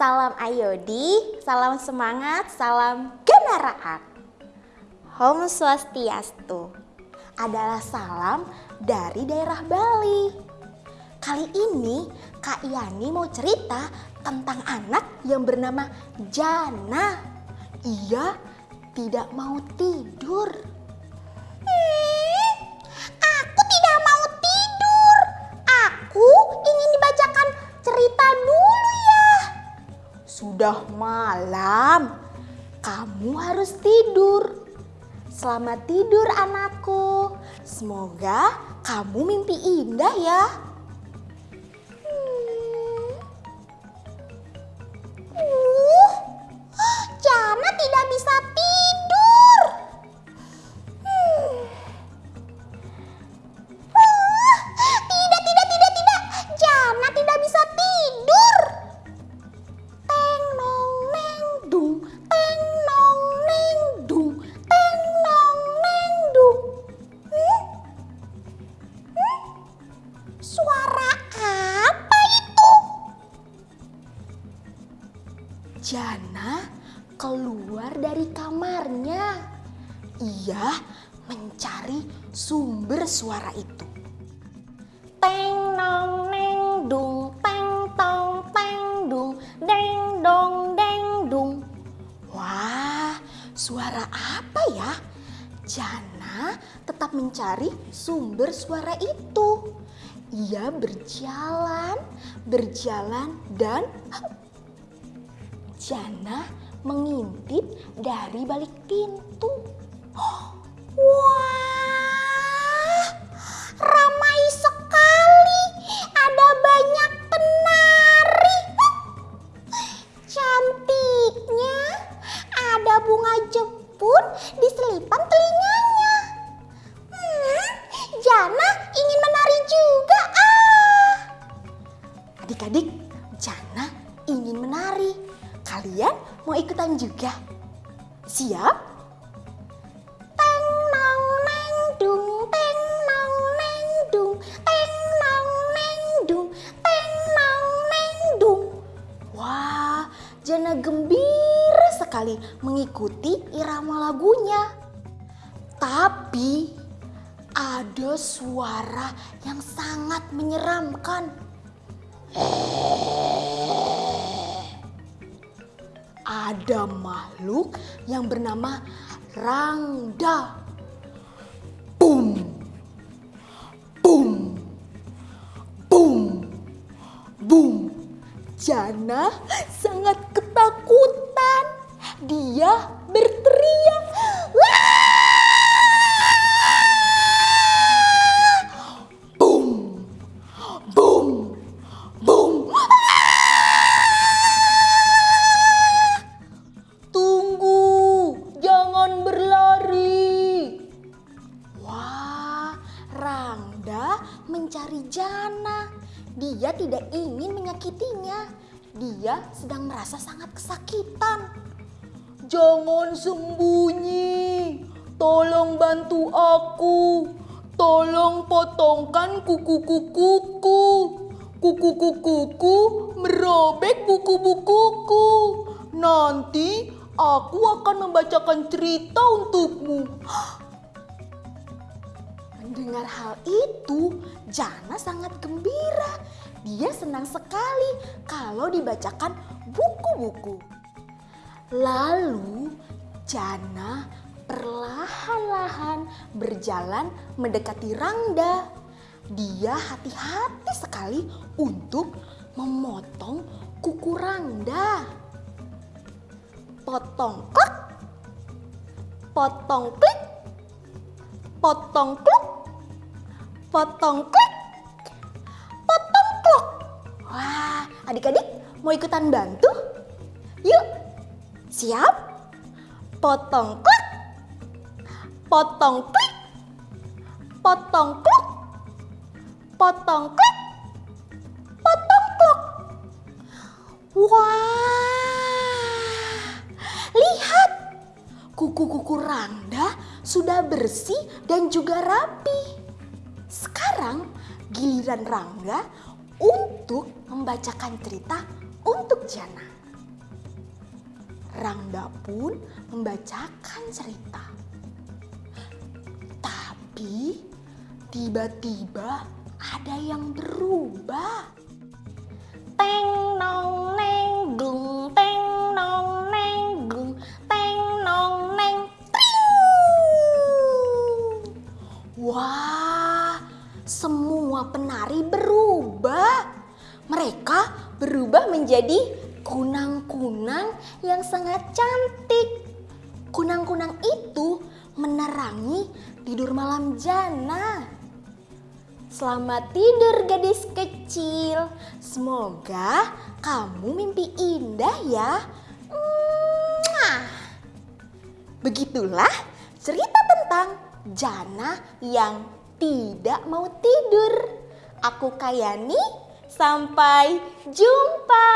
Salam Ayodi, salam semangat, salam kendaraan. Om Swastiastu adalah salam dari daerah Bali. Kali ini Kak Yani mau cerita tentang anak yang bernama Jana. Ia tidak mau tidur. Sudah malam, kamu harus tidur. Selamat tidur anakku. Semoga kamu mimpi indah ya. Uh, Jana tidak bisa Jana keluar dari kamarnya. Ia mencari sumber suara itu. Teng nong neng dung, teng tong teng dung, deng dong deng dung. Wah, suara apa ya? Jana tetap mencari sumber suara itu. Ia berjalan, berjalan dan Jana mengintip dari balik pintu. Wah, ramai sekali. Ada banyak penari. Cantiknya, ada bunga jepun di selipan telinganya. Hmm, Jana ingin menari juga ah. Adik-adik, Jana ingin menari. Kalian mau ikutan juga? Siap? Jana gembira sekali mengikuti irama lagunya. Tapi ada suara yang sangat menyeramkan. Ada makhluk yang bernama Rangda. Boom. Boom. Boom. Boom. Jana sangat ketakutan. Dia mencari Jana. Dia tidak ingin menyakitinya. Dia sedang merasa sangat kesakitan. Jangan sembunyi. Tolong bantu aku. Tolong potongkan kuku-kukuku. Kuku-kukuku merobek buku-bukuku. Nanti aku akan membacakan cerita untukmu. Mendengar hal itu, Jana sangat gembira. Dia senang sekali kalau dibacakan buku-buku. Lalu Jana perlahan-lahan berjalan mendekati Rangda. Dia hati-hati sekali untuk memotong kuku Rangda. Potong klek, potong klik, potong kluk, potong klik, potong klok. Wah, adik-adik mau ikutan bantu? Yuk, siap? Potong klek, potong klik, potong kluk, potong klik, potong klok. Wah, lihat kuku-kuku Rangda sudah bersih dan juga rapi. Sekarang giliran Rangga untuk membacakan cerita untuk Jana. Rangda pun membacakan cerita. Tapi tiba-tiba ada yang berubah. Teng nong semua penari berubah. Mereka berubah menjadi kunang-kunang yang sangat cantik. Kunang-kunang itu menerangi tidur malam Jana. Selamat tidur gadis kecil. Semoga kamu mimpi indah ya. Begitulah cerita tentang Jana yang tidak mau tidur. Aku Kayani, sampai jumpa.